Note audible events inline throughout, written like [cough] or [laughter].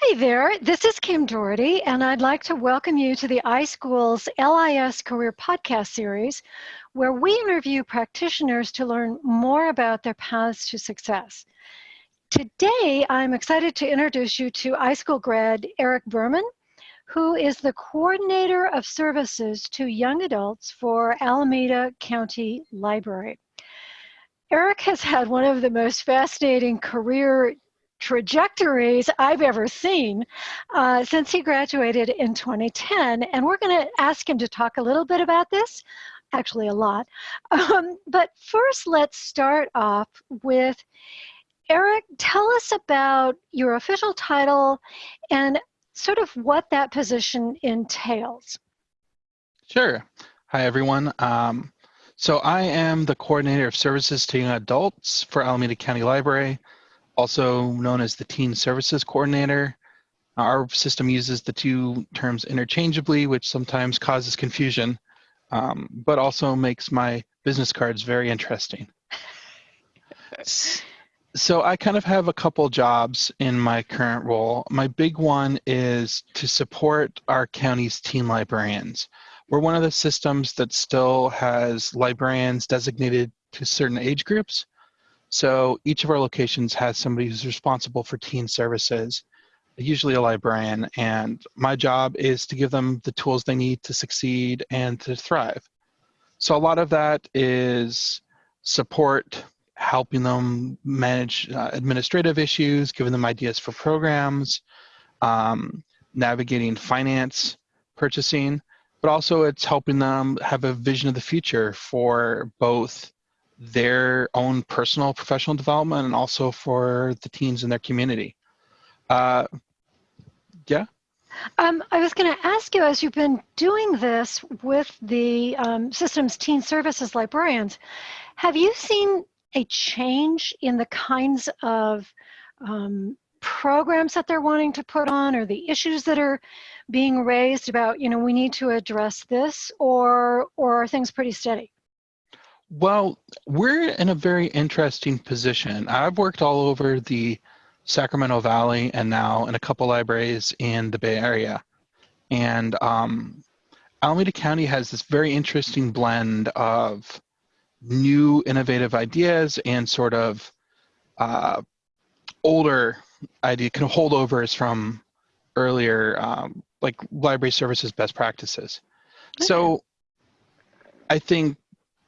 Hi there, this is Kim Doherty, and I'd like to welcome you to the iSchool's LIS Career Podcast Series, where we interview practitioners to learn more about their paths to success. Today, I'm excited to introduce you to iSchool grad Eric Berman, who is the Coordinator of Services to Young Adults for Alameda County Library. Eric has had one of the most fascinating career trajectories I've ever seen uh, since he graduated in 2010. And we're going to ask him to talk a little bit about this, actually, a lot. [laughs] Um, but first, let's start off with Eric, tell us about your official title and sort of what that position entails. Sure. Hi, everyone. Um, so I am the coordinator of services to young adults for Alameda County Library also known as the Teen Services Coordinator. Our system uses the two terms interchangeably, which sometimes causes confusion, um, but also makes my business cards very interesting. so I kind of have a couple jobs in my current role. My big one is to support our county's teen librarians. We're one of the systems that still has librarians designated to certain age groups. So each of our locations has somebody who's responsible for teen services, usually a librarian, and my job is to give them the tools they need to succeed and to thrive. So a lot of that is support, helping them manage uh, administrative issues, giving them ideas for programs, um, navigating finance, purchasing, but also it's helping them have a vision of the future for both their own personal professional development and also for the teens in their community. Uh, yeah? Um, I was going to ask you, as you've been doing this with the um, system's teen services librarians, have you seen a change in the kinds of um, programs that they're wanting to put on or the issues that are being raised about, you know, we need to address this or, or are things pretty steady? Well, we're in a very interesting position. I've worked all over the Sacramento Valley and now in a couple libraries in the Bay Area. And um, Alameda County has this very interesting blend of new innovative ideas and sort of uh, older idea kind of holdovers from earlier um, like library services best practices. Okay. So I think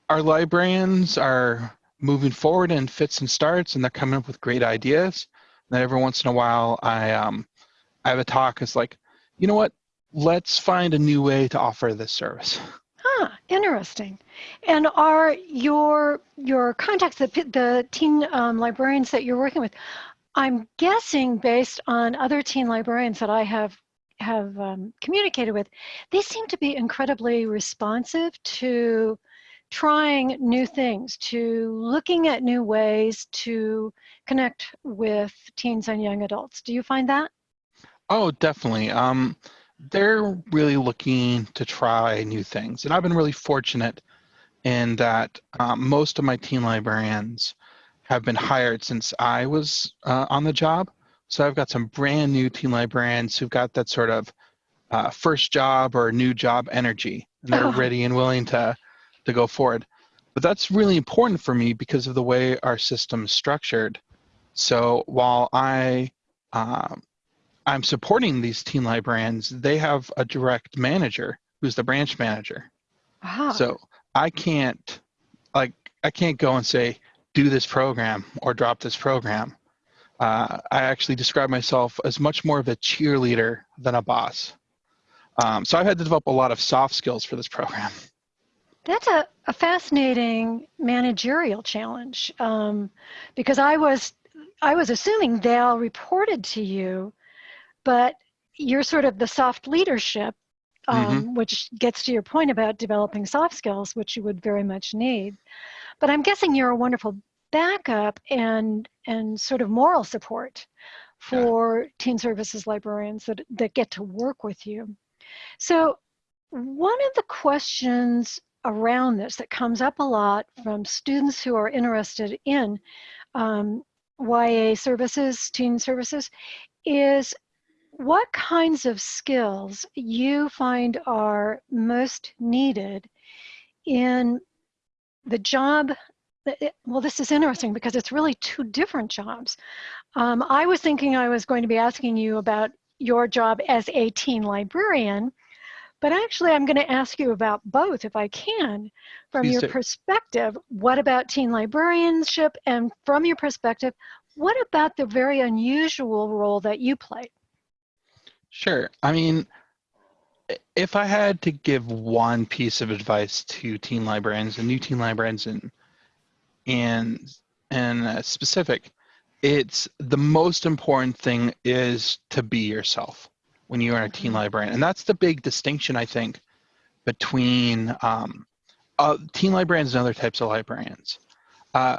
our librarians are moving forward in fits and starts and they're coming up with great ideas. And then every once in a while I um I have a talk it's like, you know what, let's find a new way to offer this service. Huh, interesting. And are your your contacts, the, the teen um, librarians that you're working with, I'm guessing based on other teen librarians that I have have um, communicated with, they seem to be incredibly responsive to trying new things, to looking at new ways to connect with teens and young adults. Do you find that? Oh, definitely. Um, they're really looking to try new things. And I've been really fortunate in that um, most of my teen librarians have been hired since I was uh, on the job. So I've got some brand new teen librarians who've got that sort of uh, first job or new job energy. And they're oh. ready and willing to to go forward. But that's really important for me because of the way our system is structured. So while I um, I'm supporting these teen librarians, they have a direct manager who's the branch manager. Ah. So I can't like I can't go and say do this program or drop this program. Uh, I actually describe myself as much more of a cheerleader than a boss. Um, so I've had to develop a lot of soft skills for this program. [laughs] That's a, a fascinating managerial challenge um, because I was I was assuming they all reported to you, but you're sort of the soft leadership, um, mm-hmm. which gets to your point about developing soft skills, which you would very much need. But I'm guessing you're a wonderful backup and and sort of moral support for yeah. teen services librarians that that get to work with you. So one of the questions around this that comes up a lot from students who are interested in um, YA services, teen services, is what kinds of skills you find are most needed in the job well, this is interesting because it's really two different jobs. Um, I was thinking I was going to be asking you about your job as a teen librarian, but actually I'm going to ask you about both if I can. From Please your do. perspective, what about teen librarianship? And from your perspective, what about the very unusual role that you play? Sure. I mean, if I had to give one piece of advice to teen librarians and new teen librarians and and and specific, it's the most important thing is to be yourself when you are a teen librarian, and that's the big distinction I think between um, uh, teen librarians and other types of librarians. Uh,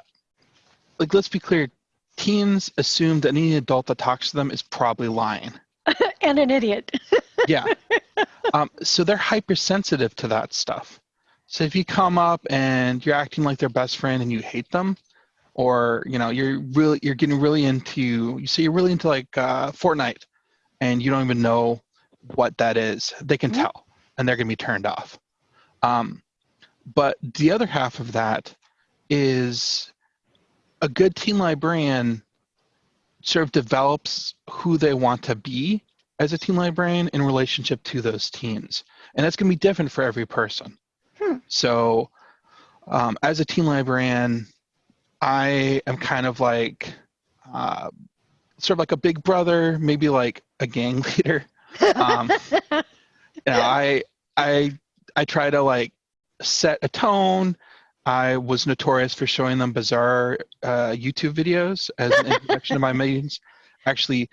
like, let's be clear, teens assume that any adult that talks to them is probably lying. [laughs] and an idiot. [laughs] Yeah. um, so they're hypersensitive to that stuff. So if you come up and you're acting like their best friend and you hate them, or you know you're really you're getting really into you say you're really into like uh, Fortnite, and you don't even know what that is, they can Mhm. tell, and they're gonna be turned off. Um, but the other half of that is a good teen librarian sort of develops who they want to be as a teen librarian in relationship to those teens. And that's going to be different for every person. Hmm. So, um, as a teen librarian, I am kind of like, uh, sort of like a big brother, maybe like a gang [laughs] leader. Um, you know, I, I, I try to like set a tone. I was notorious for showing them bizarre uh, YouTube videos as an introduction to my meetings. Actually,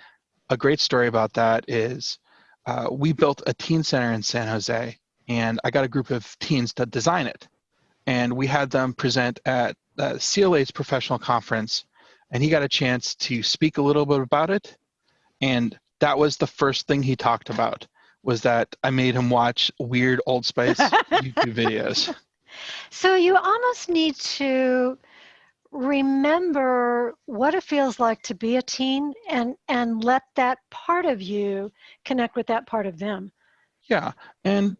a great story about that is uh, we built a teen center in San Jose, and I got a group of teens to design it. And we had them present at uh, CLA's professional conference, and he got a chance to speak a little bit about it. And that was the first thing he talked about was that I made him watch weird Old Spice YouTube [laughs] videos. So you almost need to remember what it feels like to be a teen and and let that part of you connect with that part of them. Yeah. And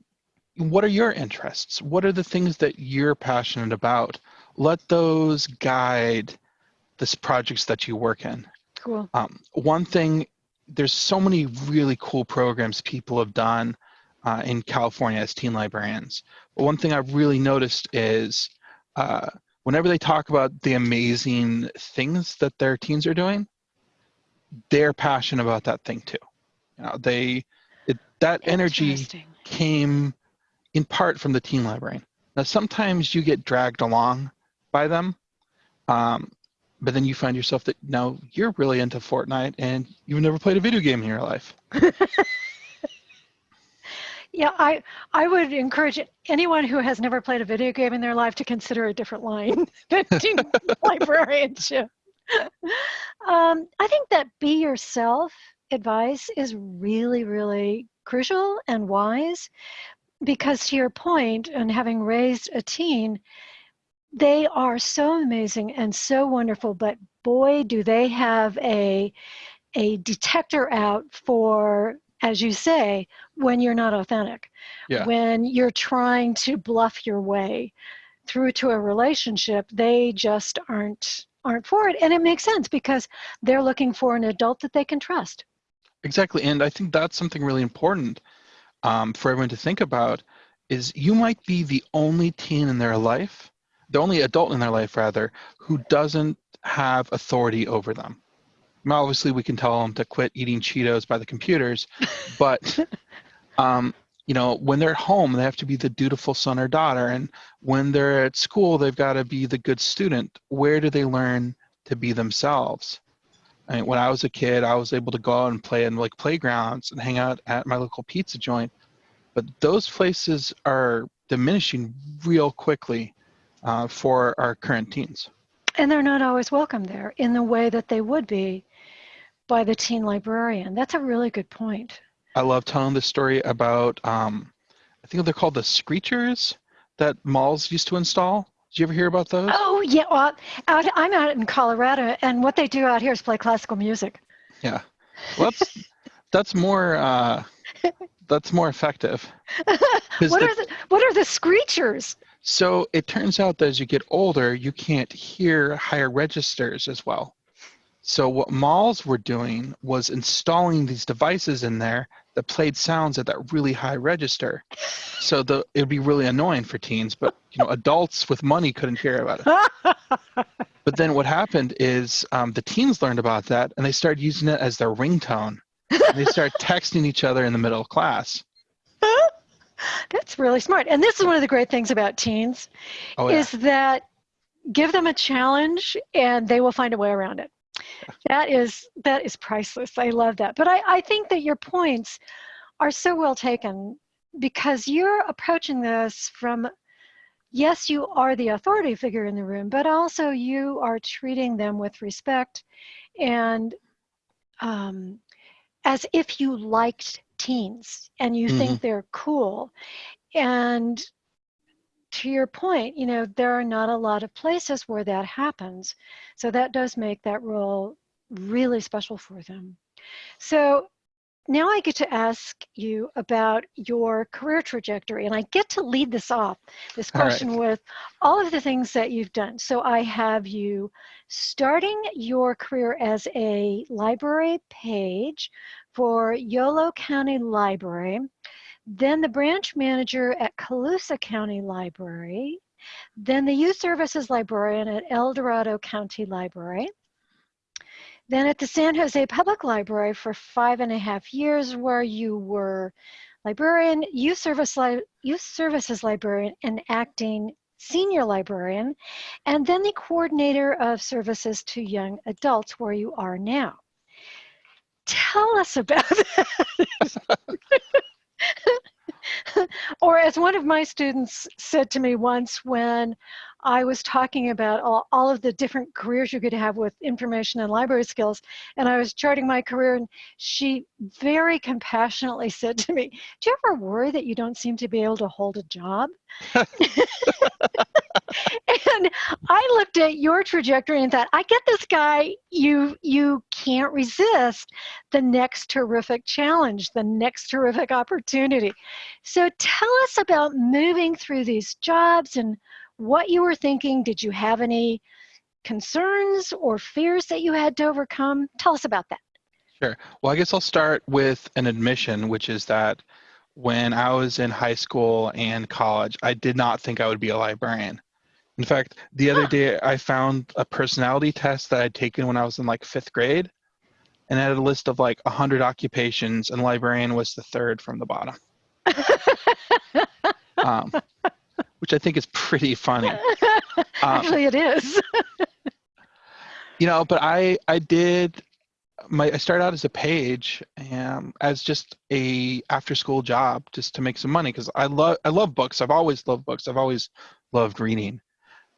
what are your interests? What are the things that you're passionate about? Let those guide the projects that you work in. Cool. Um, one thing, there's so many really cool programs people have done uh, in California as teen librarians. But one thing I've really noticed is uh, whenever they talk about the amazing things that their teens are doing, they're passionate about that thing too. You know, they it, that energy came in part from the teen librarian. Now, sometimes you get dragged along by them, um, but then you find yourself that now you're really into Fortnite and you've never played a video game in your life. [laughs] Yeah, I I would encourage anyone who has never played a video game in their life to consider a different line [laughs] than [laughs] librarianship. Um, I think that be yourself advice is really, really crucial and wise because to your point, and having raised a teen, they are so amazing and so wonderful, but boy, do they have a a detector out for, as you say, when you're not authentic, Yeah. when you're trying to bluff your way through to a relationship, they just aren't aren't for it, and it makes sense because they're looking for an adult that they can trust. Exactly, and I think that's something really important um, for everyone to think about. Is you might be the only teen in their life, the only adult in their life rather, who doesn't have authority over them. Now, obviously, we can tell them to quit eating Cheetos by the computers, [laughs] but um, you know, when they're at home, they have to be the dutiful son or daughter, and when they're at school, they've got to be the good student. Where do they learn to be themselves? I mean, when I was a kid, I was able to go out and play in like playgrounds and hang out at my local pizza joint, but those places are diminishing real quickly uh, for our current teens. And they're not always welcome there in the way that they would be by the teen librarian. That's a really good point. I love telling this story about, um, I think they're called the screechers that malls used to install. Did you ever hear about those? Oh yeah, well, out, I'm out in Colorado, and what they do out here is play classical music. Yeah. Well, that's, [laughs] that's more uh, that's more effective. [laughs] what the- are the what are the screechers? So it turns out that as you get older, you can't hear higher registers as well. So what malls were doing was installing these devices in there that played sounds at that really high register. So the it would be really annoying for teens, but you know adults with money couldn't hear about it. [laughs] But then what happened is um, the teens learned about that and they started using it as their ringtone. And they started [laughs] texting each other in the middle of class. [laughs] That's really smart. And this is one of the great things about teens Oh yeah. is that give them a challenge and they will find a way around it. That is that is priceless. I love that. But I, I think that your points are so well taken because you're approaching this from yes, you are the authority figure in the room, but also you are treating them with respect and um, as if you liked teens and you think mm-hmm. they're cool. And to your point, you know, there are not a lot of places where that happens. So that does make that role really special for them. So now I get to ask you about your career trajectory, and I get to lead this off, this All right. question with all of the things that you've done. So I have you starting your career as a library page for Yolo County Library, then the branch manager at Colusa County Library, then the youth services librarian at El Dorado County Library, then at the San Jose Public Library for five and a half years, where you were librarian, youth, service li- youth services librarian, and acting senior librarian, and then the coordinator of services to young adults, where you are now. Tell us about [laughs] that. [laughs] or as one of my students said to me once when I was talking about all, all of the different careers you could have with information and library skills, and I was charting my career, and she very compassionately [laughs] said to me, Do you ever worry that you don't seem to be able to hold a job? and I looked at your trajectory and thought, I get this guy. You you can't resist the next terrific challenge, the next terrific opportunity. So tell us about moving through these jobs and what you were thinking. Did you have any concerns or fears that you had to overcome? Tell us about that. Sure. Well, I guess I'll start with an admission, which is that when I was in high school and college, I did not think I would be a librarian. In fact, the other Huh. day I found a personality test that I'd taken when I was in like fifth grade, and it had a list of like 100 occupations, and librarian was the third from the bottom, [laughs] um, which I think is pretty funny. Um, [laughs] Actually, it is. [laughs] you know but i i did my i started out as a page um, as just a after school job just to make some money because i love i love books. I've always loved books. I've always loved reading.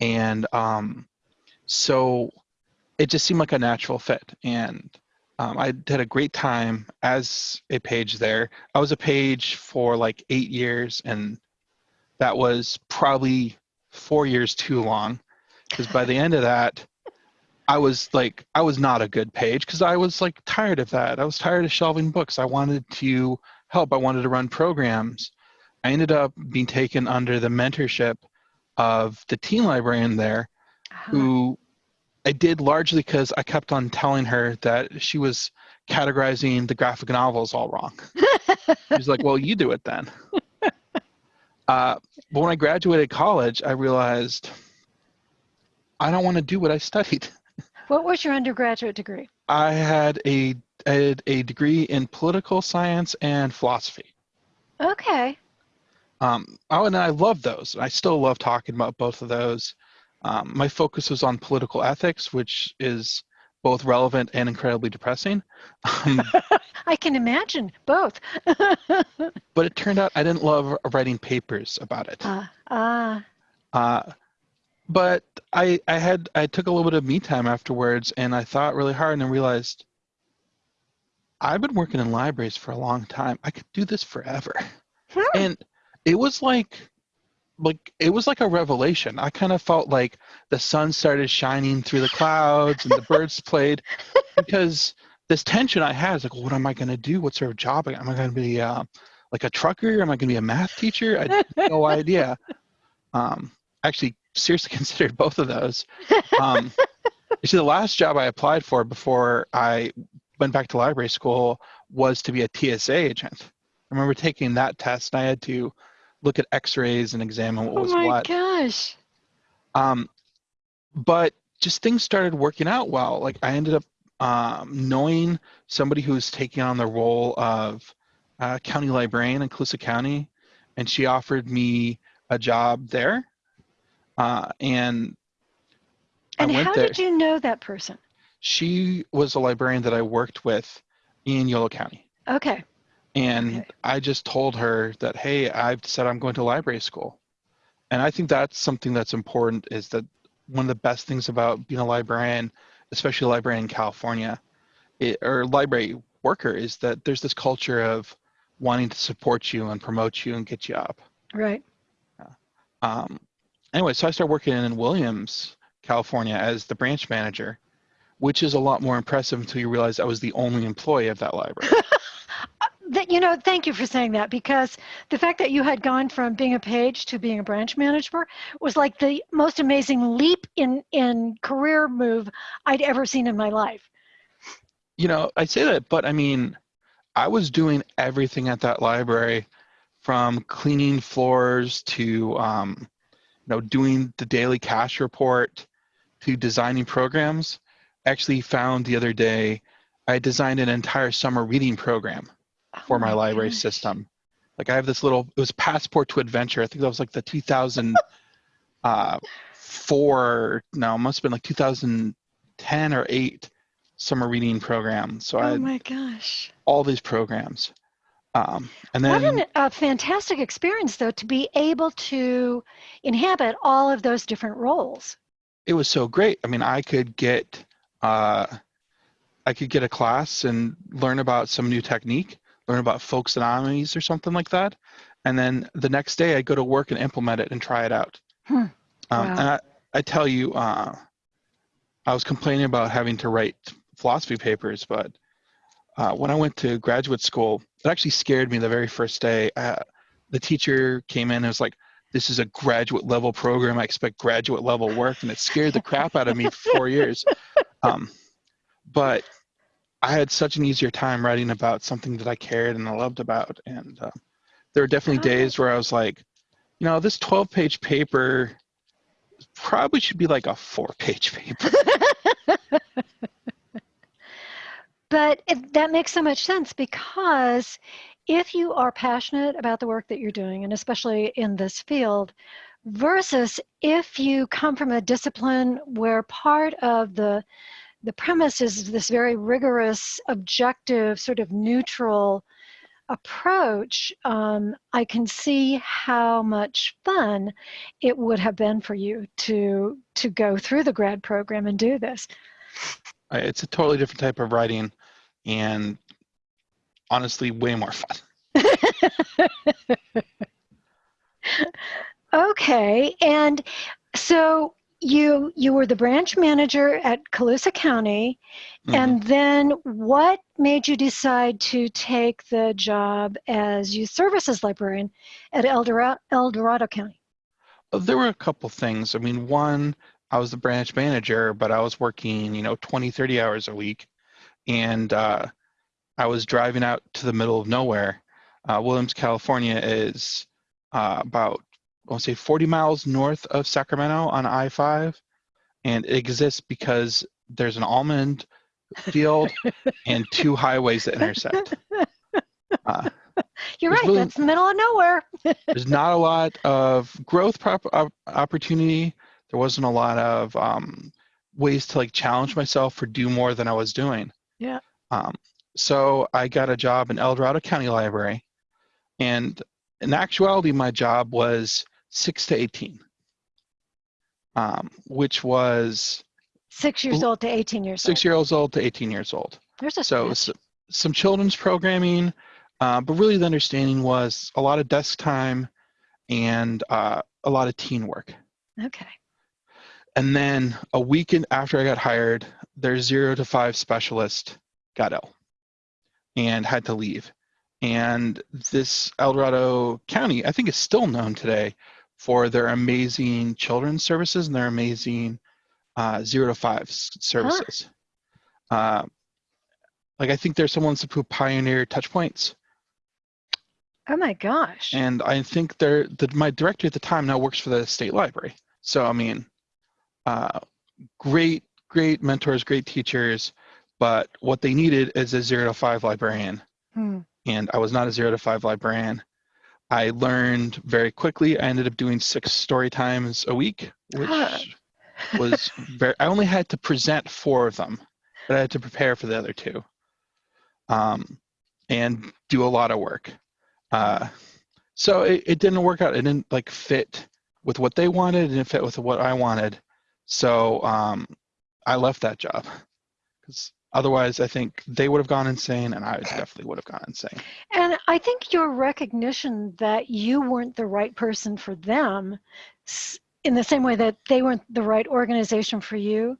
And um so it just seemed like a natural fit. And um, i had a great time as a page there. I was a page for like eight years and that was probably four years too long because by the end of that I was like, I was not a good page because I was like tired of that. I was tired of shelving books. I wanted to help. I wanted to run programs. I ended up being taken under the mentorship of the teen librarian there, Uh-huh. who I did largely because I kept on telling her that she was categorizing the graphic novels all wrong. [laughs] She's like, well, you do it then. [laughs] Uh, but when I graduated college, I realized I don't want to do what I studied. [laughs] what was your undergraduate degree? I had a I had a degree in political science and philosophy. Okay. Um, oh, and I love those. I still love talking about both of those. Um, my focus was on political ethics, which is both relevant and incredibly depressing. Um, [laughs] I can imagine both. [laughs] but it turned out I didn't love writing papers about it. Ah, ah. Uh, but I I had I took a little bit of me time afterwards, and I thought really hard and I realized I've been working in libraries for a long time. I could do this forever. Hmm. and it was like like it was like a revelation i kind of felt like the sun started shining through the clouds and the [laughs] birds played because this tension I had is like, what am I going to do? What sort of job? Am I going to be uh, like a trucker? Am I going to be a math teacher? I had no idea. Um, actually, seriously [laughs] considered both of those. Um, actually, the last job I applied for before I went back to library school was to be a TSA agent. I remember taking that test and I had to look at x-rays and examine what oh was my what. gosh. Um, but just things started working out well. Like I ended up um, knowing somebody who was taking on the role of uh, county librarian in Colusa County, and she offered me a job there. Uh, and And I went how there. did you know that person? She was a librarian that I worked with in Yolo County. Okay. And Okay. I just told her that, hey, I've said I'm going to library school. And I think that's something that's important is that one of the best things about being a librarian, especially a librarian in California, it, or library worker, is that there's this culture of wanting to support you and promote you and get you up. Right. Um, anyway, so I started working in Williams, California as the branch manager, which is a lot more impressive until you realize I was the only employee of that library. [laughs] That you know, thank you for saying that because the fact that you had gone from being a page to being a branch manager was like the most amazing leap in in career move I'd ever seen in my life. you know, I say that, but I mean, I was doing everything at that library from cleaning floors to, um, you know, doing the daily cash report to designing programs. Actually, found the other day, I designed an entire summer reading program for Oh my library gosh. system. Like I have this little, it was Passport to Adventure. I think that was like the 2004, [laughs] no, it must have been like 2010 or 8 summer reading program. So I Oh had my gosh. all these programs. Um, and What then an, a fantastic experience, though, to be able to inhabit all of those different roles. it was so great. I mean, I could get, uh, I could get a class and learn about some new technique, learn about folksonomics or something like that. And then the next day I go to work and implement it and try it out. Hmm. Um, Wow. And I, I tell you, uh, I was complaining about having to write philosophy papers, but uh, when I went to graduate school, it actually scared me the very first day. Uh, the teacher came in and was like, this is a graduate level program. I expect graduate level work. And it scared the crap out of me for four years. [laughs] Um, but I had such an easier time writing about something that I cared and I loved about. And uh, there were definitely Oh. days where I was like, you know, this 12 page paper probably should be like a four page paper. [laughs] But it, that makes so much sense because if you are passionate about the work that you're doing, and especially in this field, versus if you come from a discipline where part of the the premise is this very rigorous, objective, sort of neutral approach, um, I can see how much fun it would have been for you to to go through the grad program and do this. It's a totally different type of writing and honestly, way more fun. [laughs] Okay, and so you you were the branch manager at Colusa County, Mhm. and then what made you decide to take the job as youth services librarian at El Dorado, El Dorado County? Uh, There were a couple things. I mean, one, I was the branch manager, but I was working, you know, 20, 30 hours a week. And uh, I was driving out to the middle of nowhere. Uh, Williams, California is uh, about, I'll say 40 miles north of Sacramento on I-5. And it exists because there's an almond field [laughs] and two highways that intersect. [laughs] Uh, You're right, really- that's the middle of nowhere. [laughs] there's not a lot of growth prop- op- opportunity. There wasn't a lot of um, ways to like challenge myself or do more than I was doing. Yeah. Um, so I got a job in El Dorado County Library, and in actuality, my job was six to eighteen, um, which was Six years old to 18 years six old. years old to eighteen years old. There's a So some children's programming, uh, but really the understanding was a lot of desk time and uh, a lot of teen work. Okay. And then a weekend after I got hired, their zero to five specialist got ill and had to leave. And this El Dorado County, I think, is still known today for their amazing children's services and their amazing uh, zero to five services. Huh. Uh, like I think there's someone who pioneered touch points. Oh my gosh. And I think they're the, my director at the time now works for the state library. So I mean, uh, great, great mentors, great teachers, but what they needed is a zero to five librarian. Hmm. And I was not a zero to five librarian. I learned very quickly. I ended up doing six story times a week, which was [laughs] very, I only had to present four of them, but I had to prepare for the other two um, and do a lot of work. Uh, so it, it didn't work out. It didn't like fit with what they wanted. And it fit with what I wanted. So um, I left that job because otherwise I think they would have gone insane and I definitely would have gone insane. And I think your recognition that you weren't the right person for them in the same way that they weren't the right organization for you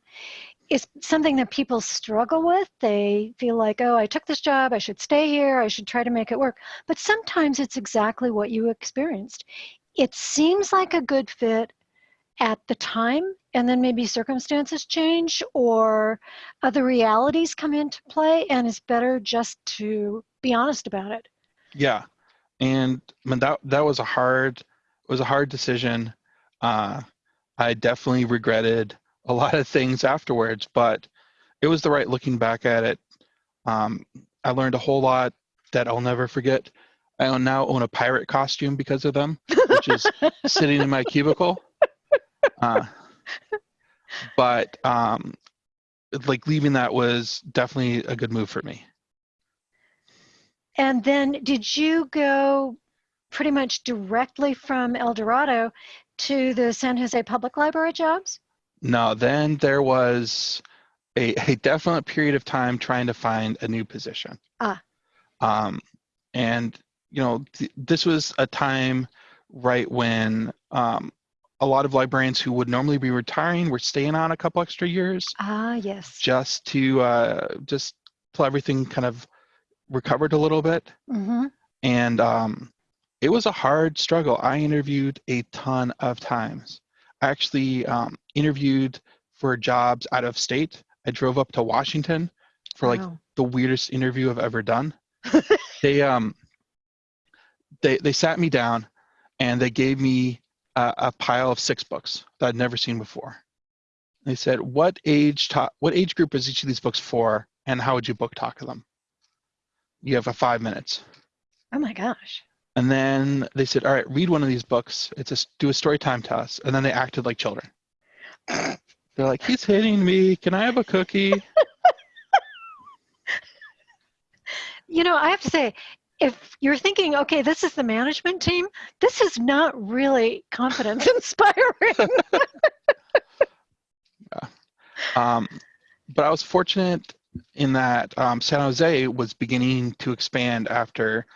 is something that people struggle with. They feel like, oh, I took this job, I should stay here, I should try to make it work. But sometimes it's exactly what you experienced. It seems like a good fit at the time, and then maybe circumstances change or other realities come into play, and it's better just to be honest about it. Yeah, and I mean, that that was a hard it was a hard decision. Uh, I definitely regretted a lot of things afterwards, but it was the right looking back at it. Um, I learned a whole lot that I'll never forget. I now own a pirate costume because of them, which is [laughs] sitting in my cubicle. Uh, but um, like leaving that was definitely a good move for me. And then did you go pretty much directly from El Dorado to the San Jose Public Library jobs? No, then there was a, a definite period of time trying to find a new position. Ah. Um, and, you know, th- this was a time right when um, a lot of librarians who would normally be retiring were staying on a couple extra years. Ah, yes. Just to, uh, just till everything kind of recovered a little bit. Mm-hmm. And um, it was a hard struggle. I interviewed a ton of times I actually um, interviewed for jobs out of state. I drove up to Washington for like wow. the weirdest interview I've ever done. [laughs] they um they they sat me down and they gave me a, a, pile of six books that I'd never seen before. They said, "What age ta- what age group is each of these books for, and how would you book talk to them?" You have a five minutes. Oh my gosh. And then they said, all right, read one of these books. It's a do a story time test. And then they acted like children. [laughs] They're like, he's hitting me. Can I have a cookie? [laughs] you know, I have to say, if you're thinking, okay, this is the management team, this is not really confidence [laughs] inspiring. [laughs] yeah. Um, but I was fortunate in that um, San Jose was beginning to expand after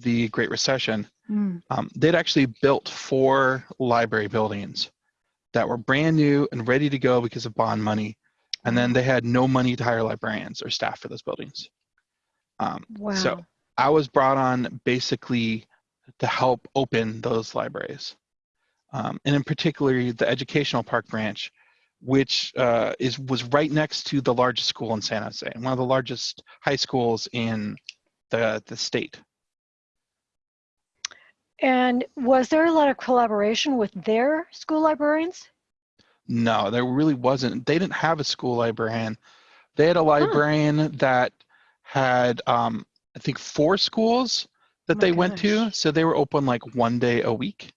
the Great Recession, mm. um, they'd actually built four library buildings that were brand new and ready to go because of bond money. And then they had no money to hire librarians or staff for those buildings. Um, wow. So I was brought on basically to help open those libraries. Um, and in particular, the educational park branch, which uh, is was right next to the largest school in San Jose, and one of the largest high schools in the, the state. And was there a lot of collaboration with their school librarians? No, there really wasn't. They didn't have a school librarian. They had a librarian huh. that had, um, I think, four schools that oh they gosh. went to. So they were open like one day a week.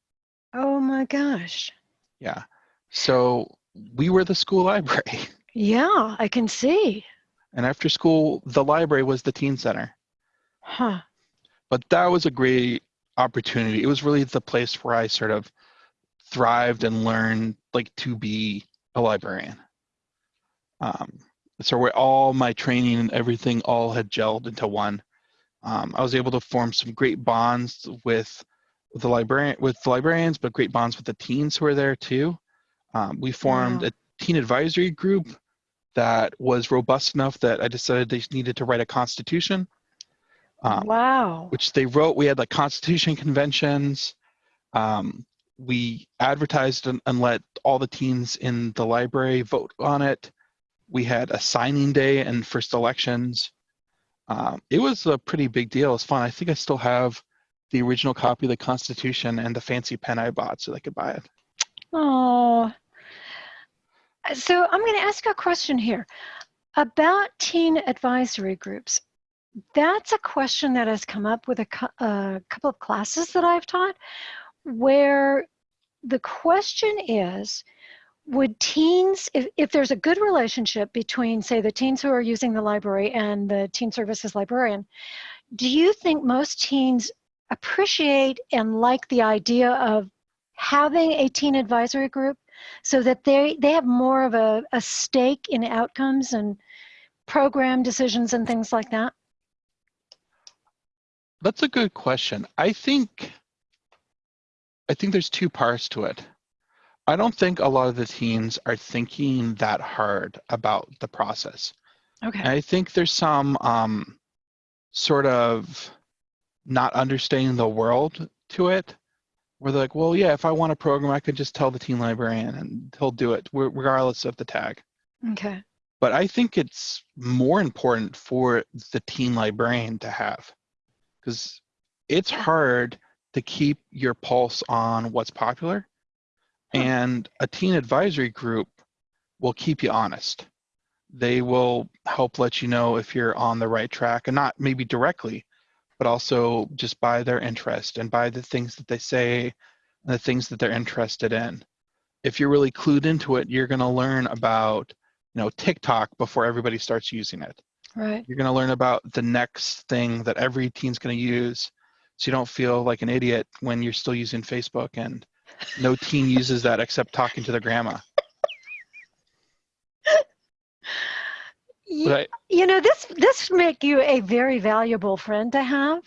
Oh my gosh. Yeah. So we were the school library. Yeah, I can see. And after school, the library was the teen center. Huh. But that was a great opportunity. It was really the place where I sort of thrived and learned like to be a librarian. Um, so where all my training and everything all had gelled into one. Um, I was able to form some great bonds with the librarian with the librarians, but great bonds with the teens who were there too. Um, we formed wow. a teen advisory group that was robust enough that I decided they needed to write a constitution. Um, wow. which they wrote. We had like constitution conventions. Um, we advertised and, and let all the teens in the library vote on it. We had a signing day and first elections. Um, it was a pretty big deal. It's fun. I think I still have the original copy of the Constitution and the fancy pen I bought so they could buy it. Oh. So I'm going to ask a question here about teen advisory groups. That's a question that has come up with a, a couple of classes that I've taught where the question is, would teens, if, if there's a good relationship between, say, the teens who are using the library and the teen services librarian, do you think most teens appreciate and like the idea of having a teen advisory group so that they, they have more of a, a stake in outcomes and program decisions and things like that? That's a good question. I think I think there's two parts to it. I don't think a lot of the teens are thinking that hard about the process. Okay. And I think there's some um, sort of not understanding the world to it, where they're like, well, yeah, if I want a program, I could just tell the teen librarian and he'll do it regardless of the tag. Okay. But I think it's more important for the teen librarian to have, because it's hard to keep your pulse on what's popular. And a teen advisory group will keep you honest. They will help let you know if you're on the right track and not maybe directly, but also just by their interest and by the things that they say and the things that they're interested in. If you're really clued into it, you're going to learn about, you know, TikTok before everybody starts using it. Right. You're going to learn about the next thing that every teen's going to use so you don't feel like an idiot when you're still using Facebook and no teen uses that except talking to their grandma. But you know this this make you a very valuable friend to have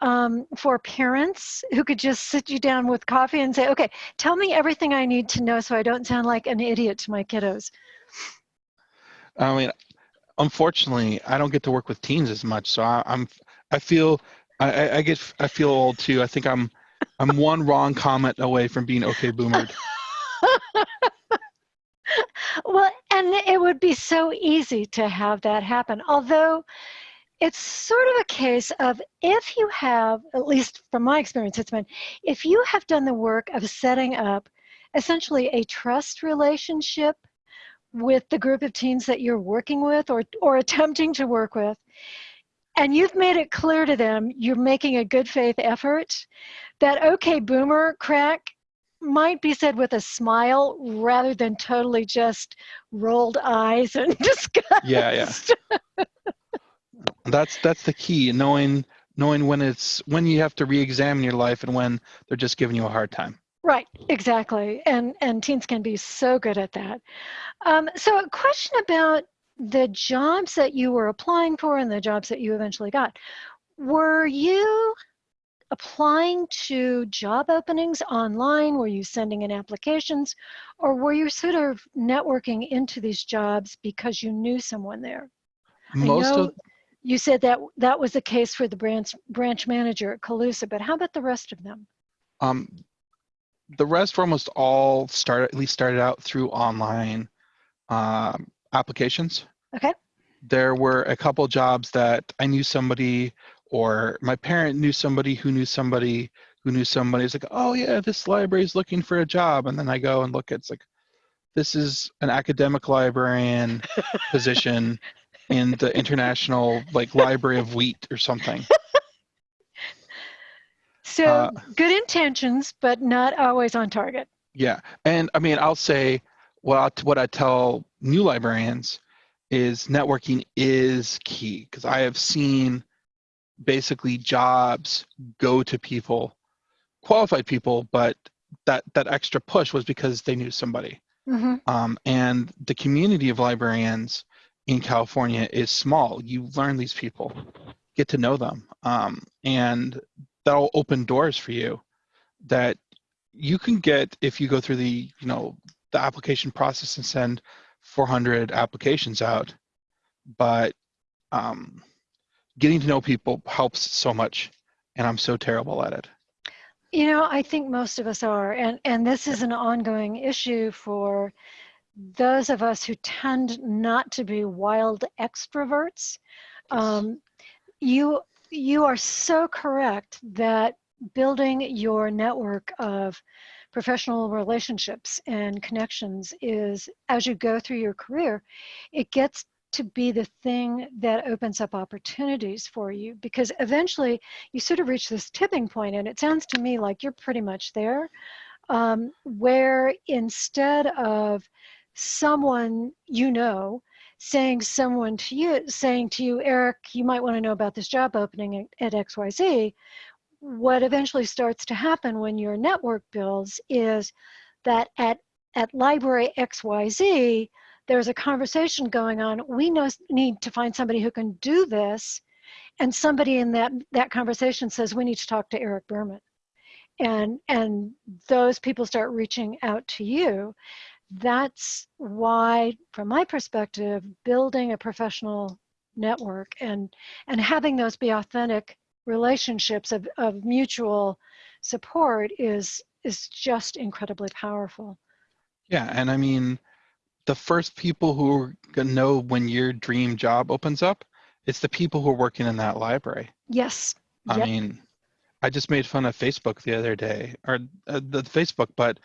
um, for parents who could just sit you down with coffee and say okay tell me everything i need to know so i don't sound like an idiot to my kiddos I mean, unfortunately, I don't get to work with teens as much, so I, I'm I feel I, I- I get I feel old too. I think I'm I'm one wrong comment away from being okay boomered. [laughs] well and it would be so easy to have that happen although it's sort of a case of if you have at least from my experience it's been if you have done the work of setting up essentially a trust relationship with the group of teens that you're working with or or attempting to work with and you've made it clear to them you're making a good faith effort that okay boomer crack might be said with a smile rather than totally just rolled eyes and [laughs] disgust. Yeah, yeah. That's that's the key, knowing knowing when it's when you have to re-examine your life and when they're just giving you a hard time. Right, exactly. And and teens can be so good at that. Um, so a question about the jobs that you were applying for and the jobs that you eventually got. Were you applying to job openings online? Were you sending in applications? Or were you sort of networking into these jobs because you knew someone there? Most I know of you said that that was the case for the branch branch manager at Colusa, but how about the rest of them? um, the rest were almost all started at least started out through online um, applications. Okay. There were a couple jobs that I knew somebody or my parent knew somebody who knew somebody who knew somebody. It's like, oh yeah, this library is looking for a job, and then I go and look. It's like, this is an academic librarian [laughs] position in the International like Library of Wheat or something. [laughs] So Uh, good intentions, but not always on target. Yeah, and I mean, I'll say what I, what I tell new librarians is networking is key because I have seen basically jobs go to people, qualified people, but that that extra push was because they knew somebody. hmm Um, and the community of librarians in California is small. You learn these people, get to know them, um, and that'll open doors for you that you can get if you go through the you know the application process and send 400 applications out, but um, getting to know people helps so much, and I'm so terrible at it. You know, I think most of us are, and and this is an ongoing issue for those of us who tend not to be wild extroverts. Um, you you are so correct that building your network of professional relationships and connections is as you go through your career, it gets to be the thing that opens up opportunities for you because eventually you sort of reach this tipping point and it sounds to me like you're pretty much there um, where instead of someone you know saying someone to you saying to you eric you might want to know about this job opening at, at xyz what eventually starts to happen when your network builds is that at at library xyz there's a conversation going on. We know, need to find somebody who can do this. And somebody in that that conversation says we need to talk to eric berman. And and those people start reaching out to you. That's why, from my perspective, building a professional network and and having those be authentic relationships of, of mutual support is is just incredibly powerful. Yeah, and I mean, the first people who are gonna know when your dream job opens up, it's the people who are working in that library. Yes. I yep. mean, I just made fun of Facebook the other day, or uh, the Facebook, but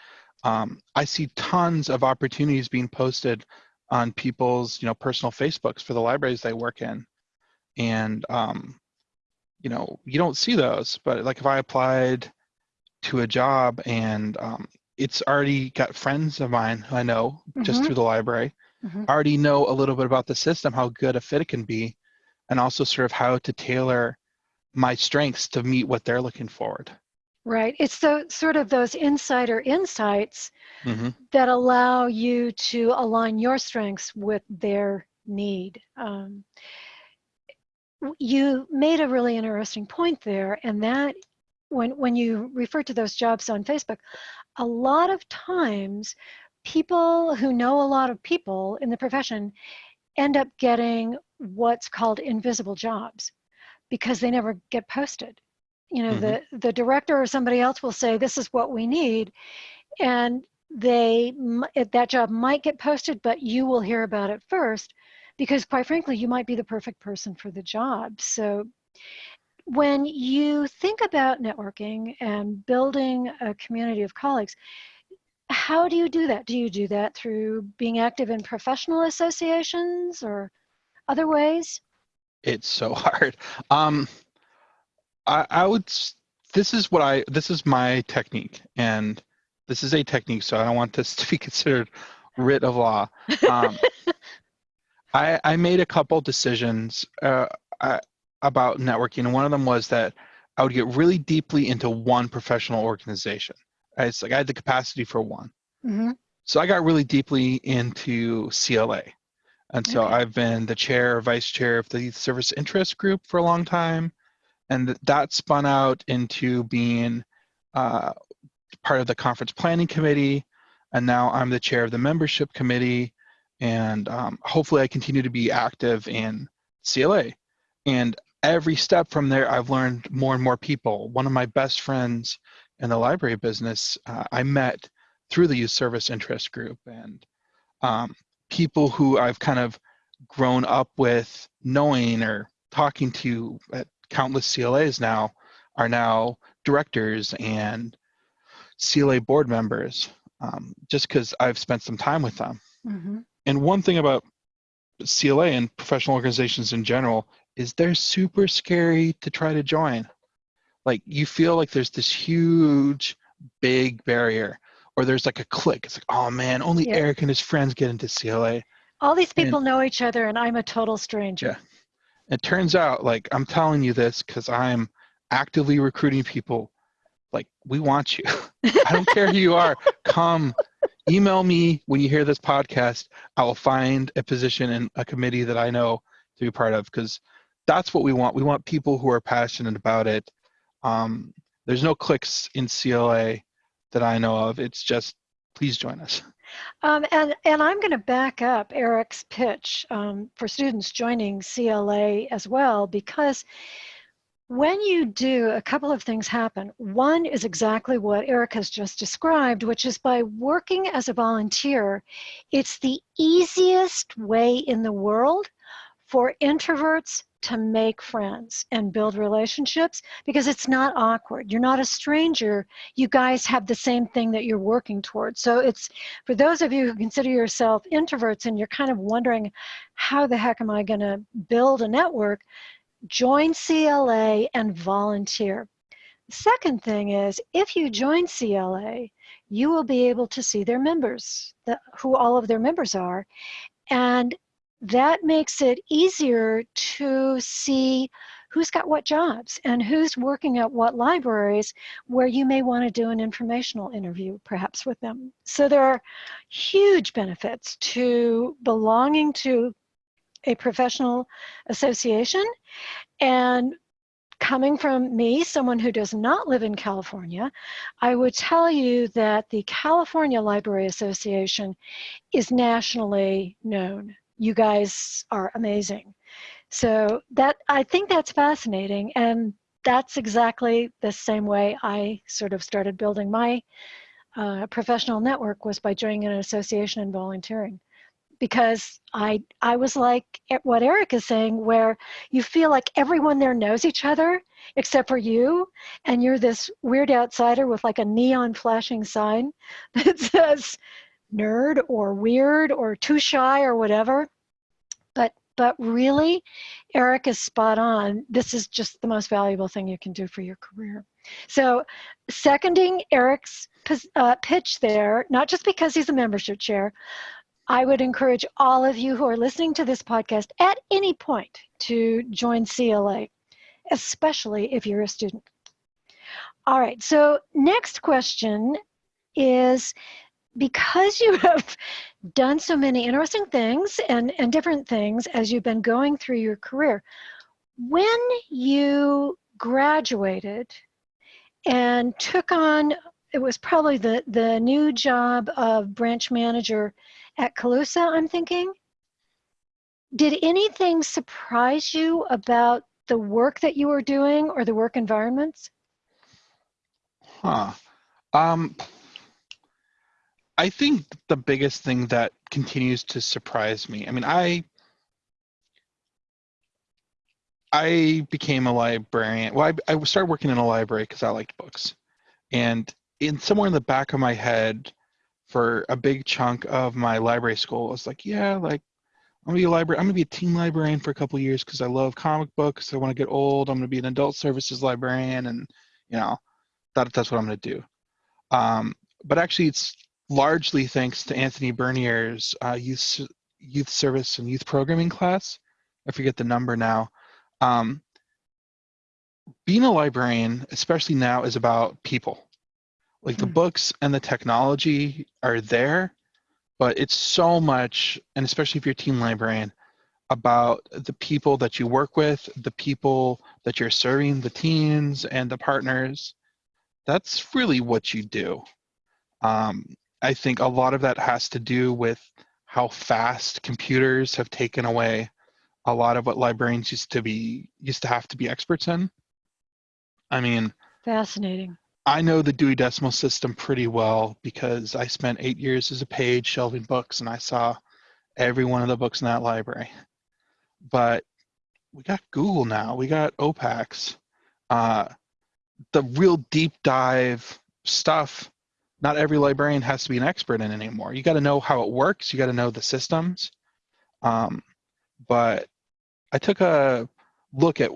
um, I see tons of opportunities being posted on people's, you know, personal Facebooks for the libraries they work in, and um, you know, you don't see those. But like if I applied to a job and um, it's already got friends of mine I know mm-hmm. just through the library, mm-hmm. already know a little bit about the system, how good a fit it can be, and also sort of how to tailor my strengths to meet what they're looking forward. Right. It's the sort of those insider insights mm-hmm. that allow you to align your strengths with their need. Um, you made a really interesting point there, and that when when you refer to those jobs on Facebook, a lot of times people who know a lot of people in the profession end up getting what's called invisible jobs because they never get posted you know mm-hmm. the the director or somebody else will say this is what we need and they that job might get posted but you will hear about it first because quite frankly you might be the perfect person for the job so when you think about networking and building a community of colleagues how do you do that do you do that through being active in professional associations or other ways it's so [laughs] hard um, I, I would. This is what I. This is my technique, and this is a technique. So I don't want this [laughs] to be considered writ of law. Um, I I made a couple decisions uh, I, about networking, and one of them was that I would get really deeply into one professional organization. It's like I had the capacity for one. Mm-hmm. So I got really deeply into CLA. And so okay. I've been the chair, vice chair of the service interest group for a long time and that spun out into being uh, part of the conference planning committee and now i'm the chair of the membership committee and um, hopefully i continue to be active in cla and every step from there i've learned more and more people one of my best friends in the library business uh, i met through the youth service interest group and um, people who i've kind of grown up with knowing or talking to at countless CLAs now are now directors and CLA board members um, just because I've spent some time with them. Mm-hmm. And one thing about CLA and professional organizations in general is they're super scary to try to join. Like you feel like there's this huge, big barrier, or there's like a click. It's like, oh man, only yeah. Eric and his friends get into CLA. All these people and, know each other, and I'm a total stranger. Yeah. It turns out, like, I'm telling you this because I'm actively recruiting people. Like, we want you. [laughs] I don't care who you are. Come, email me when you hear this podcast. I will find a position in a committee that I know to be part of because that's what we want. We want people who are passionate about it. Um, there's no clicks in CLA that I know of. It's just please join us. Um, and, and I'm going to back up Eric's pitch um, for students joining CLA as well, because when you do, a couple of things happen. One is exactly what Eric has just described, which is by working as a volunteer, it's the easiest way in the world for introverts to make friends and build relationships because it's not awkward. You're not a stranger. You guys have the same thing that you're working towards. So it's for those of you who consider yourself introverts and you're kind of wondering, how the heck am I going to build a network? Join CLA and volunteer. The second thing is, if you join CLA, you will be able to see their members, the, who all of their members are, and that makes it easier to see who's got what jobs and who's working at what libraries where you may want to do an informational interview perhaps with them. So there are huge benefits to belonging to a professional association. And coming from me, someone who does not live in California, I would tell you that the California Library Association is nationally known. You guys are amazing. So that I think that's fascinating. And that's exactly the same way I sort of started building my uh, professional network was by joining an association and volunteering because I I was like what Eric is saying, where you feel like everyone there knows each other except for you, and you're this weird outsider with like a neon flashing sign [laughs] that says nerd or weird or too shy or whatever. But but really, Eric is spot on. This is just the most valuable thing you can do for your career. So, seconding Eric's uh, pitch there, not just because he's a membership chair, I would encourage all of you who are listening to this podcast at any point to join CLA, especially if you're a student. All right, so next question is because you [laughs] have done so many interesting things and, and different things as you've been going through your career, when you graduated and took on, it was probably the, the new job of branch manager at Colusa, I'm thinking. Did anything surprise you about the work that you were doing or the work environments? Huh. Um, I think the biggest thing that continues to surprise me, I mean, I I became a librarian. Well, I, I started working in a library because I liked books. And in somewhere in the back of my head, for a big chunk of my library school. I was like, yeah, like I'm gonna be a library. I'm gonna be a teen librarian for a couple years because I love comic books. I want to get old. I'm gonna be an adult services librarian, and you know, that that's what I'm gonna do. Um, but actually, it's largely thanks to Anthony Bernier's uh, youth youth service and youth programming class. I forget the number now. Um, being a librarian, especially now, is about people. Like the mm. books and the technology are there, but it's so much, and especially if you're a teen librarian, about the people that you work with, the people that you're serving, the teens and the partners. That's really what you do. Um, I think a lot of that has to do with how fast computers have taken away a lot of what librarians used to be used to have to be experts in. I mean, fascinating. I know the Dewey Decimal System pretty well because I spent eight years as a page shelving books and I saw every one of the books in that library. But we got Google now, we got OPACS. Uh, the real deep dive stuff, not every librarian has to be an expert in anymore. You got to know how it works, you got to know the systems. Um, but I took a look at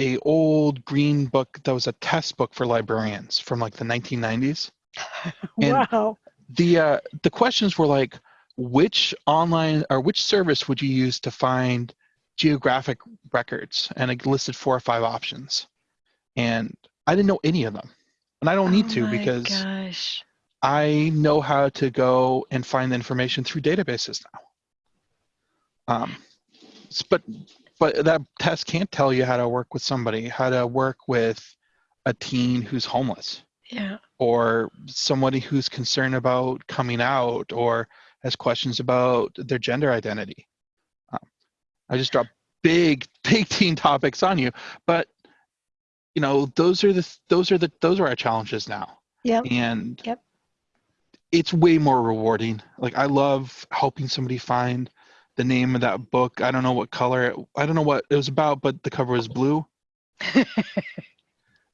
a old green book that was a test book for librarians from like the 1990s. [laughs] And wow. The uh, the questions were like, which online or which service would you use to find geographic records? And it listed four or five options, and I didn't know any of them, and I don't need oh to because gosh. I know how to go and find the information through databases now. Um, but but that test can't tell you how to work with somebody, how to work with a teen who's homeless. Yeah. or somebody who's concerned about coming out or has questions about their gender identity. Um, I just dropped big, [laughs] big teen topics on you, but you know, those are the those are the those are our challenges now. Yeah. And Yep. it's way more rewarding. Like I love helping somebody find the name of that book. I don't know what color it, I don't know what it was about, but the cover was blue. [laughs]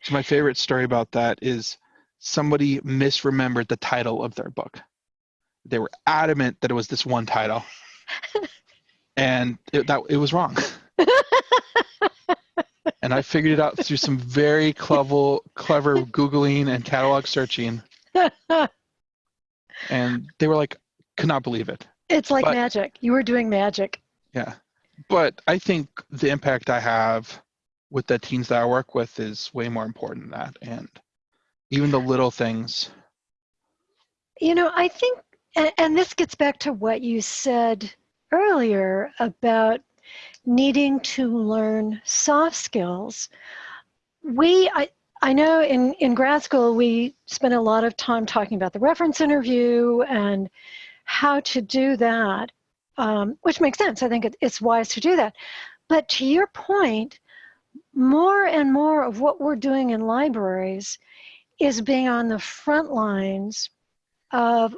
So my favorite story about that is somebody misremembered the title of their book. They were adamant that it was this one title, [laughs] and it, that it was wrong. [laughs] and I figured it out through some very clever, clever googling and catalog searching. And they were like, could not believe it. It's like But- magic. You were doing magic. Yeah. But I think the impact I have with the teens that I work with is way more important than that. And even the little things. You know, I think, and, and this gets back to what you said earlier about needing to learn soft skills. We, I, I know in, in grad school, we spent a lot of time talking about the reference interview and how to do that, um, which makes sense. I think it, it's wise to do that. But to your point, more and more of what we're doing in libraries is being on the front lines of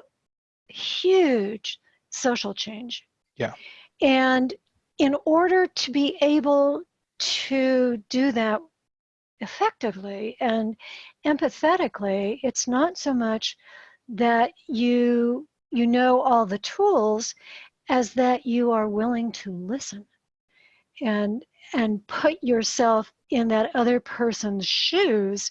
huge social change. Yeah. And in order to be able to do that effectively and empathetically, it's not so much that you you know all the tools as that you are willing to listen and and put yourself in that other person's shoes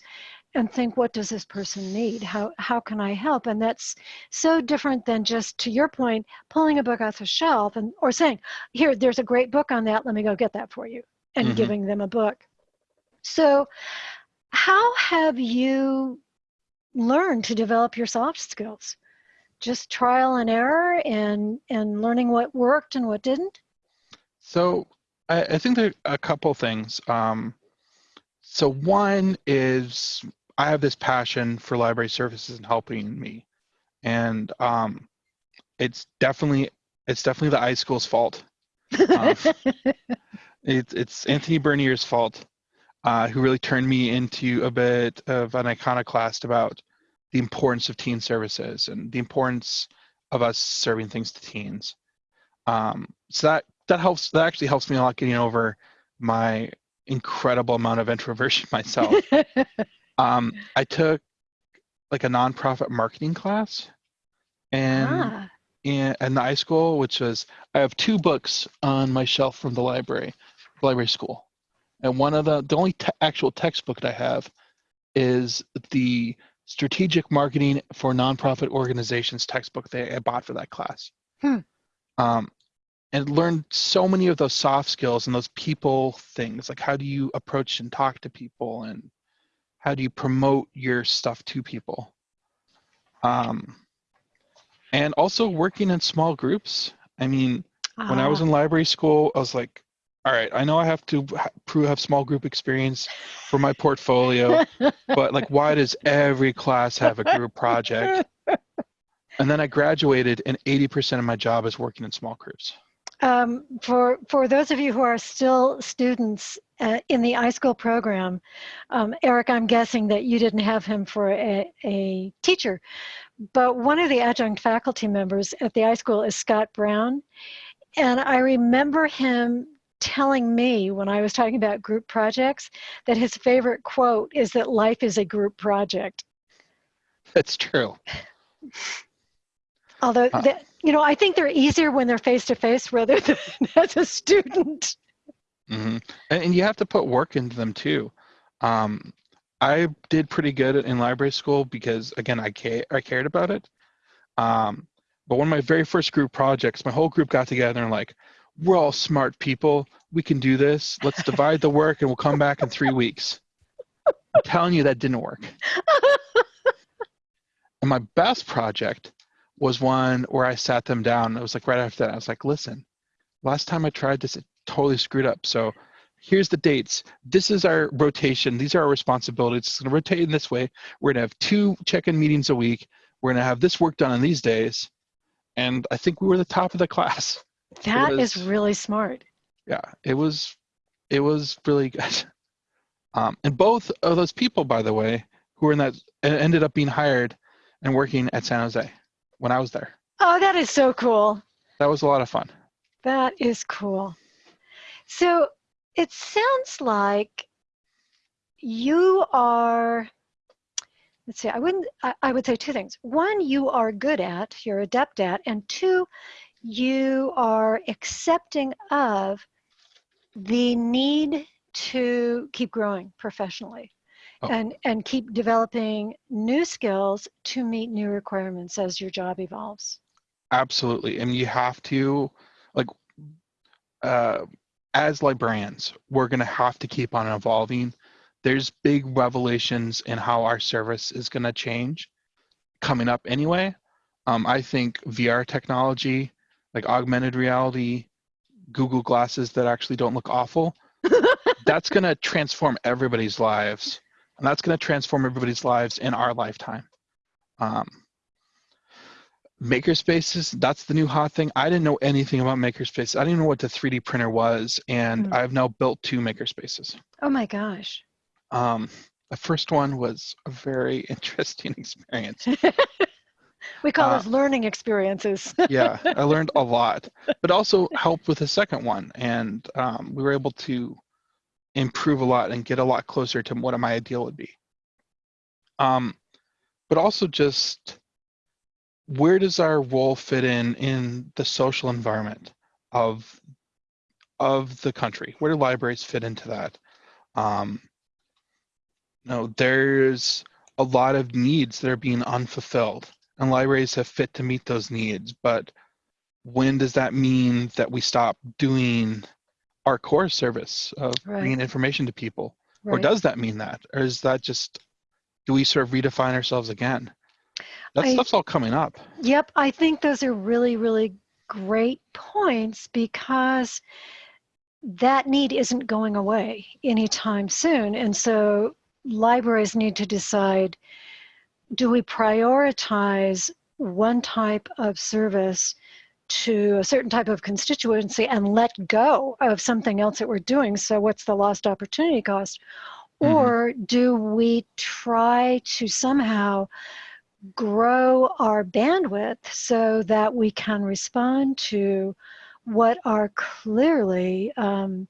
and think what does this person need? How how can i help? And that's so different than just to your point pulling a book off the shelf and or saying here there's a great book on that. Let me go get that for you and Mhm. giving them a book. So how have you learned to develop your soft skills just trial and error and and learning what worked and what didn't So I, I think there are a couple things. Um, so one is I have this passion for library services and helping me, and um, it's definitely it's definitely the iSchool's fault. Um, [laughs] It's it's Anthony Bernier's fault, uh, who really turned me into a bit of an iconoclast about the importance of teen services and the importance of us serving things to teens. Um, so that that helps. That actually helps me a lot getting over my incredible amount of introversion [laughs] myself. [laughs] um, I took like a nonprofit marketing class, and ah, in, in the iSchool, which was I have two books on my shelf from the library, library school, and one of the the only te- actual textbook that I have is the strategic marketing for nonprofit organizations textbook that I bought for that class. Hmm. Um, and learned so many of those soft skills and those people things, like how do you approach and talk to people, and how do you promote your stuff to people. Um, and also working in small groups. I mean, when I was ah. in library school, I was like, all right, I know I have to prove have small group experience for my portfolio, [laughs] but like, why does every class have a group project? And then I graduated, and 80% of my job is working in small groups. Um, for for those of you who are still students uh, in the iSchool program, um, Eric, I'm guessing that you didn't have him for a, a teacher, but one of the adjunct faculty members at the iSchool is Scott Brown, and I remember him telling me when I was talking about group projects that his favorite quote is that life is a group project. That's true. Although, Uh. that, you know, I think they're easier when they're face to face rather [laughs] than as a student. hmm And, and you have to put work into them too. Um, I did pretty good in library school because again, I ca- I cared about it. Um, but one of my very first group projects, my whole group got together and like, we're all smart people. We can do this. Let's divide the work and we'll come back in three weeks. I'm telling you that didn't work. [laughs] And my best project was one where I sat them down. It was like right after that. I was like, listen, last time I tried this, it totally screwed up. So here's the dates. This is our rotation. These are our responsibilities. It's going to rotate in this way. We're going to have two check-in meetings a week. We're going to have this work done on these days. And I think we were the top of the class. That was- is really smart. Yeah, it was, it was really good. [laughs] Um, and both of those people, by the way, who were in that, ended up being hired and working at San Jose when I was there. Oh, that is so cool. That was a lot of fun. That is cool. So it sounds like you are, let's see, I wouldn't, I, I would say two things. One, you are good at, you're adept at, and two, you are accepting of the need to keep growing professionally Oh. and, and keep developing new skills to meet new requirements as your job evolves. Absolutely. And you have to, like, uh, as librarians, we're going to have to keep on evolving. There's big revelations in how our service is going to change coming up anyway. Um, I think VR technology, like augmented reality, Google glasses that actually don't look awful, [laughs] that's going to transform everybody's lives. And that's going to transform everybody's lives in our lifetime. Um, makerspaces that's the new hot thing i didn't know anything about makerspaces i didn't even know what the 3d printer was and Hmm. i've now built two makerspaces Oh my gosh. um, the first one was a very [laughs] interesting experience [laughs] We call Uh, those learning experiences. [laughs] yeah i learned a lot but also helped with the second one and um, we were able to improve a lot and get a lot closer to what my ideal would be. Um, but also just where does our role fit in in the social environment of of the country? Where do libraries fit into that? Um, no there's a lot of needs that are being unfulfilled and libraries have fit to meet those needs but when does that mean that we stop doing our core service of Right. bringing information to people? Or does that mean that? Or is that just do we sort of redefine ourselves again? That I- stuff's all coming up. Yep, I think those are really, really great points because that need isn't going away anytime soon. And so libraries need to decide do we prioritize one type of service to a certain type of constituency and let go of something else that we're doing? So, what's the lost opportunity cost? Mhm. Or do we try to somehow grow our bandwidth so that we can respond to what are clearly um,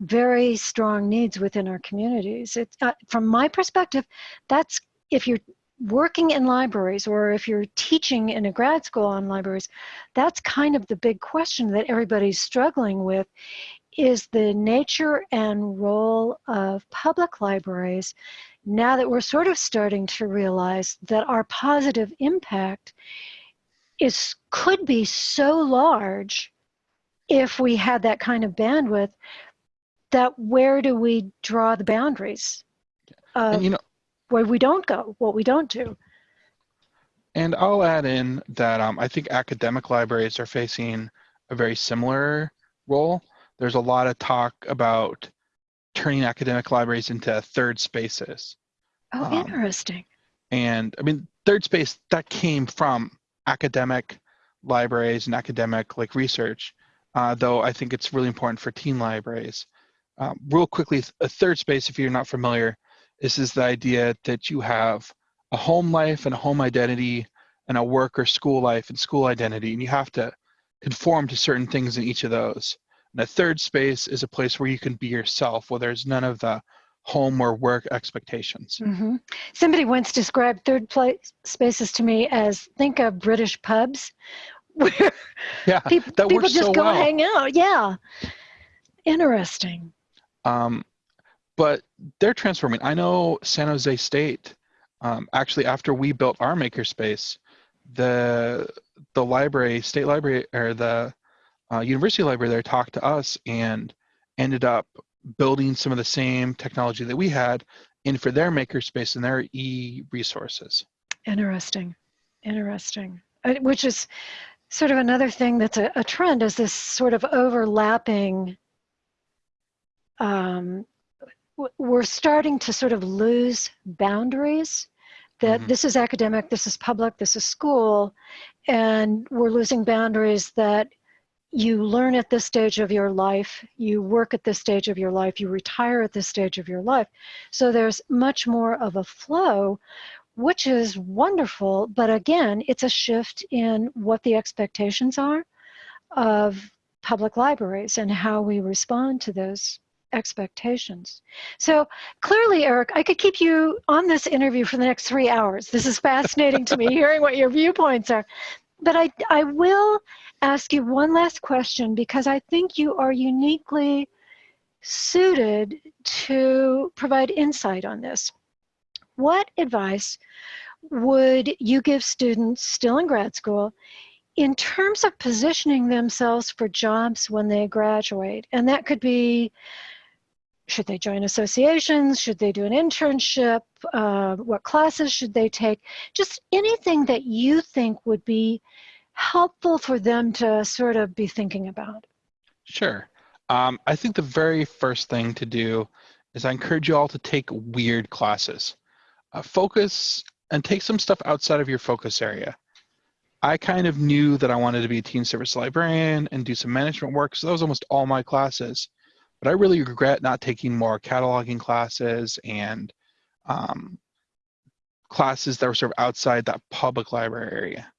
very strong needs within our communities. It's, uh, from my perspective, that's if you're working in libraries or if you're teaching in a grad school on libraries, that's kind of the big question that everybody's struggling with is the nature and role of public libraries now that we're sort of starting to realize that our positive impact is could be so large if we had that kind of bandwidth that where do we draw the boundaries of and you know where we don't go what we don't do. And i'll add in that um, i think academic libraries are facing a very similar role. There's a lot of talk about turning academic libraries into third spaces. Oh Um, interesting. And I mean, third space that came from academic libraries and academic like research, uh, though I think it's really important for teen libraries. Um, real quickly, a third space, if you're not familiar, this is the idea that you have a home life and a home identity and a work or school life and school identity, and you have to conform to certain things in each of those. And a third space is a place where you can be yourself, where there's none of the home or work expectations. hmm somebody once described third place spaces to me as think of british pubs [laughs] where Yeah, people, that people just so go well. hang out yeah interesting Um, but they're transforming. I know San Jose State. Um, actually, after we built our makerspace, the the library, state library, or the uh, university library there talked to us and ended up building some of the same technology that we had in for their makerspace and their e resources. Interesting, interesting. Uh, Which is sort of another thing that's a, a trend is this sort of overlapping um, we're starting to sort of lose boundaries that Mhm. this is academic, this is public, this is school, and we're losing boundaries that you learn at this stage of your life, you work at this stage of your life, you retire at this stage of your life. So there's much more of a flow, which is wonderful. But again, it's a shift in what the expectations are of public libraries and how we respond to those expectations. So clearly, Eric, I could keep you on this interview for the next three hours. This is fascinating to me, [laughs] hearing what your viewpoints are. But I, I will ask you one last question because I think you are uniquely suited to provide insight on this. What advice would you give students still in grad school in terms of positioning themselves for jobs when they graduate? And that could be should they join associations? Should they do an internship? Uh, what classes should they take? Just anything that you think would be helpful for them to sort of be thinking about. Sure. Um, I think the very first thing to do is I encourage you all to take weird classes. Uh, focus and take some stuff outside of your focus area. I kind of knew that I wanted to be a teen service librarian and do some management work, so that was almost all my classes. But I really regret not taking more cataloging classes and um, classes that were sort of outside that public library area.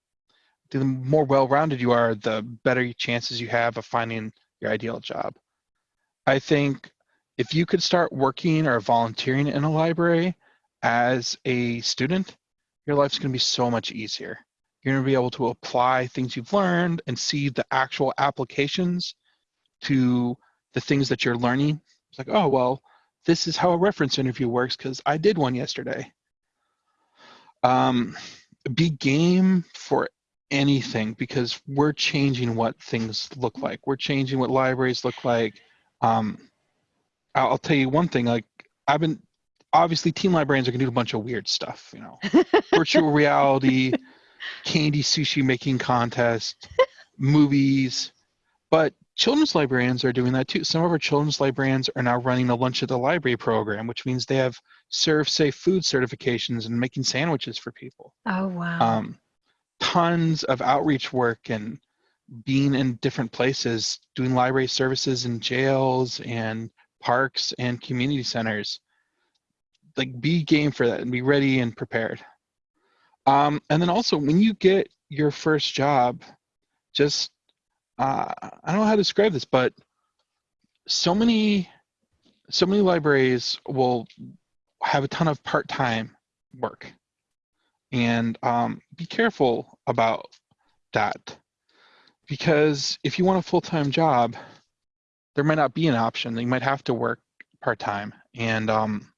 The more well-rounded you are, the better chances you have of finding your ideal job. I think if you could start working or volunteering in a library as a student, your life's going to be so much easier. You're going to be able to apply things you've learned and see the actual applications to the things that you're learning. It's like, oh, well, this is how a reference interview works because I did one yesterday. Um, be game for anything because we're changing what things look like. We're changing what libraries look like. Um, I'll, I'll tell you one thing. Like I've been obviously teen librarians are gonna do a bunch of weird stuff. You know, [laughs] virtual reality, candy sushi making contest, movies, but children's librarians are doing that too. Some of our children's librarians are now running a lunch at the library program, which means they have serve safe food certifications and making sandwiches for people. Oh, wow. Um, tons of outreach work and being in different places, doing library services in jails and parks and community centers. Like be game for that and be ready and prepared. Um, and then also when you get your first job, just uh, I don't know how to describe this, but so many so many libraries will have a ton of part-time work. And um, be careful about that. Because if you want a full-time job there might not be an option. You might have to work part-time. And um,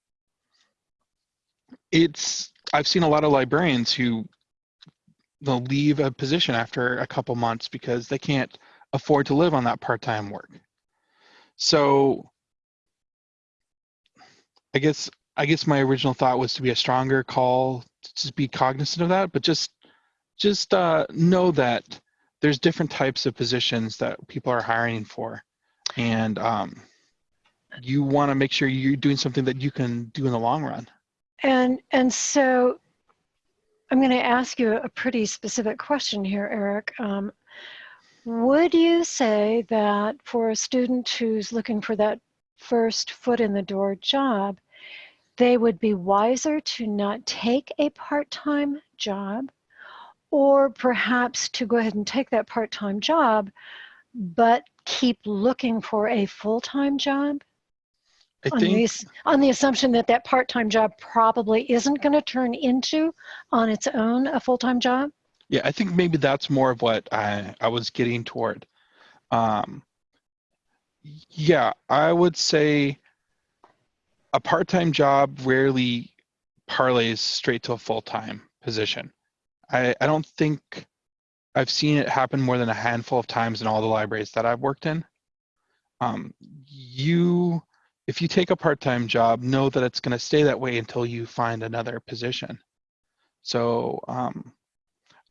it's i've seen a lot of librarians who they'll leave a position after a couple months because they can't afford to live on that part-time work. So i guess i guess my original thought was to be a stronger call to be cognizant of that but just just uh, know that there's different types of positions that people are hiring for. And um, you want to make sure you're doing something that you can do in the long run. And and so I'm going to ask you a pretty specific question here, Eric. Um, would you say that for a student who's looking for that first foot in the door job, they would be wiser to not take a part-time job or perhaps to go ahead and take that part-time job but keep looking for a full-time job? i on think ass- on the assumption that that part-time job probably isn't going to turn into on its own a full-time job Yeah, I think maybe that's more of what I, I was getting toward. Um, yeah, I would say a part-time job rarely parlays straight to a full-time position. I, I don't think I've seen it happen more than a handful of times in all the libraries that I've worked in. Um, you, if you take a part-time job, know that it's going to stay that way until you find another position. So um,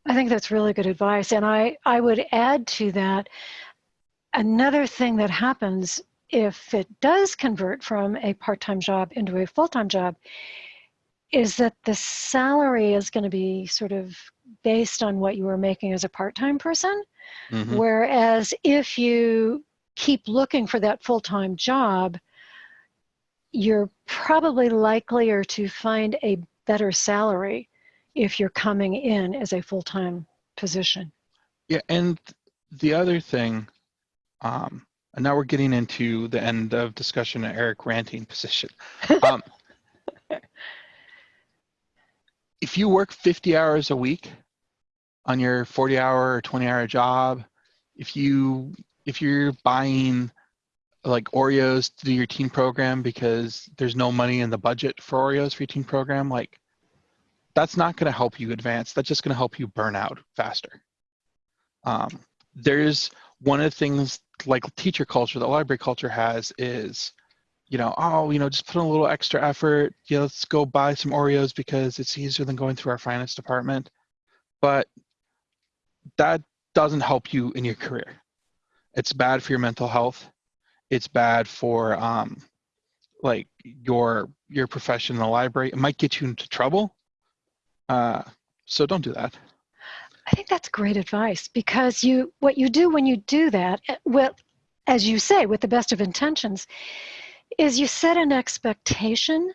i think that's really good advice and i i would add to that another thing that happens if it does convert from a part-time job into a full-time job is that the salary is going to be sort of based on what you were making as a part-time person Mhm. whereas if you keep looking for that full-time job you're probably likelier to find a better salary if you're coming in as a full-time position Yeah, and the other thing, um, and now we're getting into the end of discussion of Eric ranting position. [laughs] Um, if you work 50 hours a week on your 40 hour or 20 hour job, if you if you're buying like Oreos to do your teen program because there's no money in the budget for Oreos for your teen program, like that's not going to help you advance. That's just going to help you burn out faster. Um, there's one of the things like teacher culture that library culture has is, you know, oh, you know, just put in a little extra effort. Yeah, let's go buy some Oreos because it's easier than going through our finance department. But that doesn't help you in your career. It's bad for your mental health. It's bad for um, like your your profession in the library. It might get you into trouble. Uh, so don't do that. I think that's great advice because you what you do when you do that, eh, well, as you say, with the best of intentions, is you set an expectation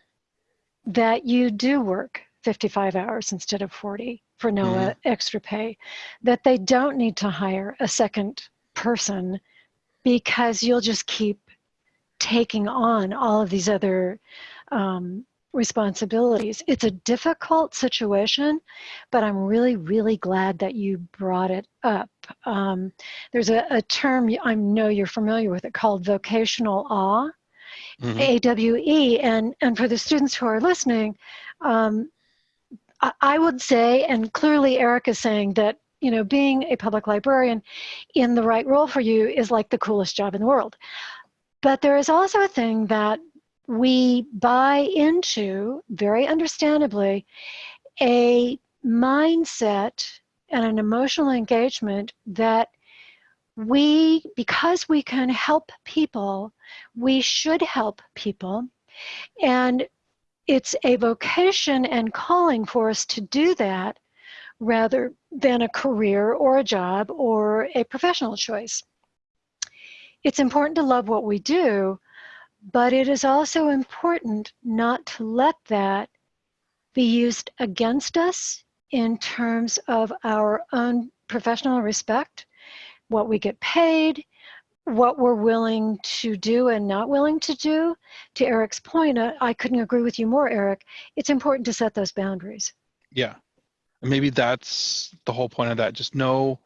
that you do work 55 hours instead of 40 for no uh, extra pay, that they don't need to hire a second person because you'll just keep taking on all of these other um, responsibilities. It's a difficult situation, but I'm really, really glad that you brought it up. Um, there's a, a term I know you're familiar with it called vocational awe, Mhm. AWE, and, and for the students who are listening, um, I, I would say, and clearly Eric is saying that, you know, being a public librarian in the right role for you is like the coolest job in the world. But there is also a thing that we buy into, very understandably, a mindset and an emotional engagement that we, because we can help people, we should help people. And it's a vocation and calling for us to do that rather than a career or a job or a professional choice. It's important to love what we do, but it is also important not to let that be used against us in terms of our own professional respect, what we get paid, what we're willing to do and not willing to do. To Eric's point, uh, I couldn't agree with you more, Eric. It's important to set those boundaries. Yeah. And maybe that's the whole point of that. Just know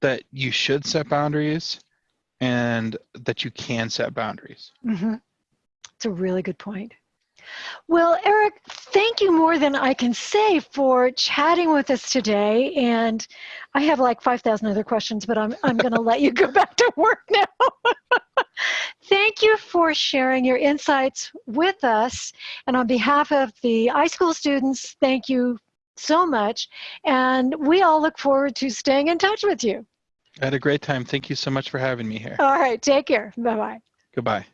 that you should set boundaries and that you can set boundaries. hmm It's a really good point. Well, Eric, thank you more than I can say for chatting with us today. And I have like 5,000 other questions, but I'm, I'm going to let you [laughs] go back to work now. [laughs] thank you for sharing your insights with us. And on behalf of the iSchool students, thank you so much. And we all look forward to staying in touch with you. I had a great time. Thank you so much for having me here. All right, take care. Bye bye. Goodbye.